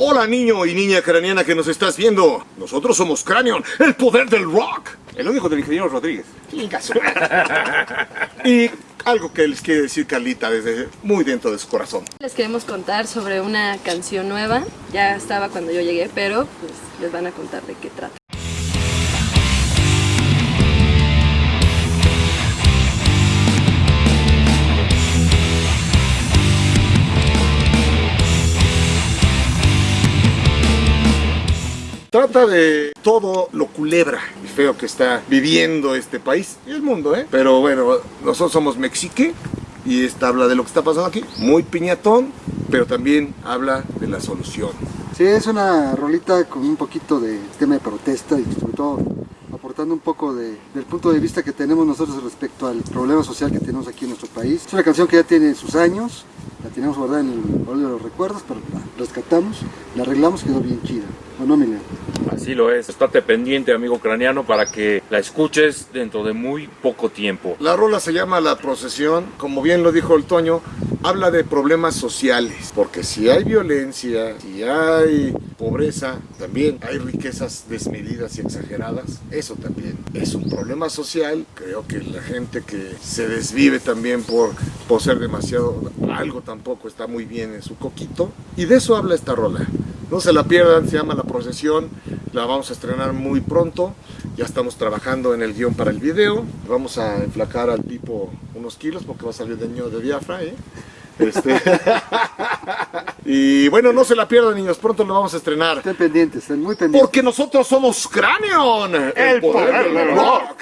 Hola niño y niña craniana que nos estás viendo. Nosotros somos Cranion, el poder del rock. El único del ingeniero Rodríguez. y algo que les quiere decir Carlita desde muy dentro de su corazón. Les queremos contar sobre una canción nueva. Ya estaba cuando yo llegué, pero pues, les van a contar de qué trata. Trata de todo lo culebra y feo que está viviendo este país y el mundo, ¿eh? Pero bueno, nosotros somos Mexique y esta habla de lo que está pasando aquí. Muy piñatón, pero también habla de la solución. Sí, es una rolita con un poquito de tema de protesta y sobre todo aportando un poco de, del punto de vista que tenemos nosotros respecto al problema social que tenemos aquí en nuestro país. Es una canción que ya tiene sus años, la tenemos guardada en el baúl de los recuerdos, pero la rescatamos, la arreglamos, quedó bien chida. ¿O no? Así lo es. Estate pendiente, amigo craneano, para que la escuches dentro de muy poco tiempo. La rola se llama La Procesión, como bien lo dijo el Toño, habla de problemas sociales, porque si hay violencia, si hay pobreza, también hay riquezas desmedidas y exageradas, eso también es un problema social. Creo que la gente que se desvive también por poseer demasiado, algo tampoco está muy bien en su coquito, y de eso habla esta rola. No se la pierdan, se llama La Procesión, la vamos a estrenar muy pronto, ya estamos trabajando en el guion para el video, vamos a enflacar al tipo unos kilos porque va a salir de niño de diafra, ¿eh? Este... y bueno, no se la pierdan niños, pronto lo vamos a estrenar. Estén pendientes, estén muy pendientes. Porque nosotros somos Cranion, el, poder, del rock.